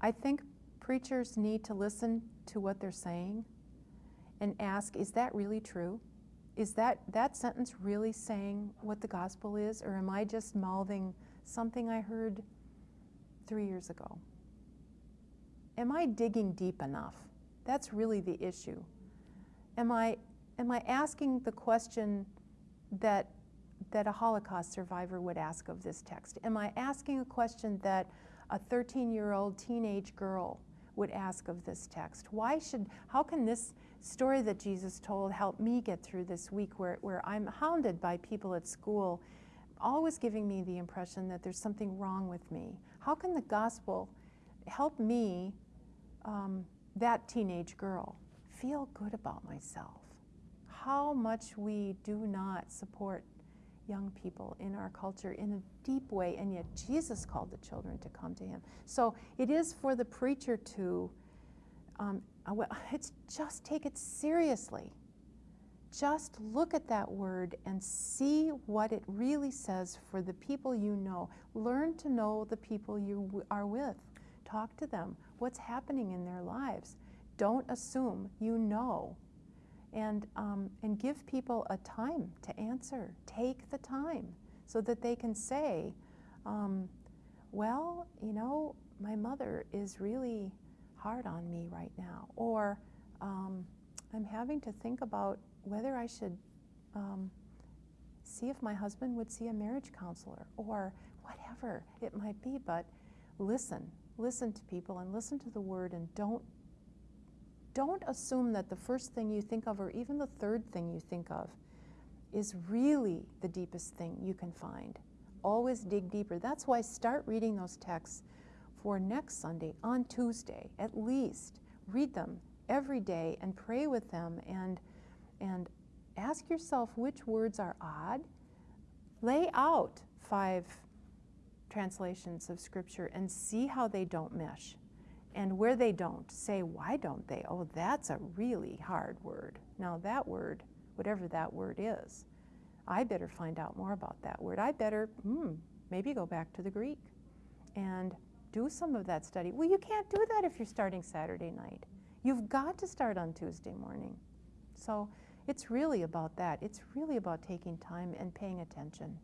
I think preachers need to listen to what they're saying and ask, is that really true? Is that, that sentence really saying what the gospel is, or am I just mouthing something I heard three years ago? Am I digging deep enough? That's really the issue. Am I, am I asking the question that, that a Holocaust survivor would ask of this text? Am I asking a question that a 13-year-old teenage girl would ask of this text? Why should, how can this story that Jesus told help me get through this week where, where I'm hounded by people at school, always giving me the impression that there's something wrong with me? How can the gospel help me, um, that teenage girl, feel good about myself? How much we do not support young people in our culture in a deep way, and yet Jesus called the children to come to him. So it is for the preacher to, um, uh, it's just take it seriously. Just look at that word and see what it really says for the people you know. Learn to know the people you are with. Talk to them. What's happening in their lives? Don't assume you know and, um, and give people a time to answer. Take the time so that they can say, um, well, you know, my mother is really hard on me right now, or um, I'm having to think about whether I should um, see if my husband would see a marriage counselor, or whatever it might be, but listen, listen to people and listen to the word and don't don't assume that the first thing you think of or even the third thing you think of is really the deepest thing you can find. Always dig deeper. That's why start reading those texts for next Sunday on Tuesday, at least. Read them every day and pray with them and, and ask yourself which words are odd. Lay out five translations of Scripture and see how they don't mesh. And where they don't, say, why don't they? Oh, that's a really hard word. Now that word, whatever that word is, I better find out more about that word. I better, hmm, maybe go back to the Greek and do some of that study. Well, you can't do that if you're starting Saturday night. You've got to start on Tuesday morning. So it's really about that. It's really about taking time and paying attention.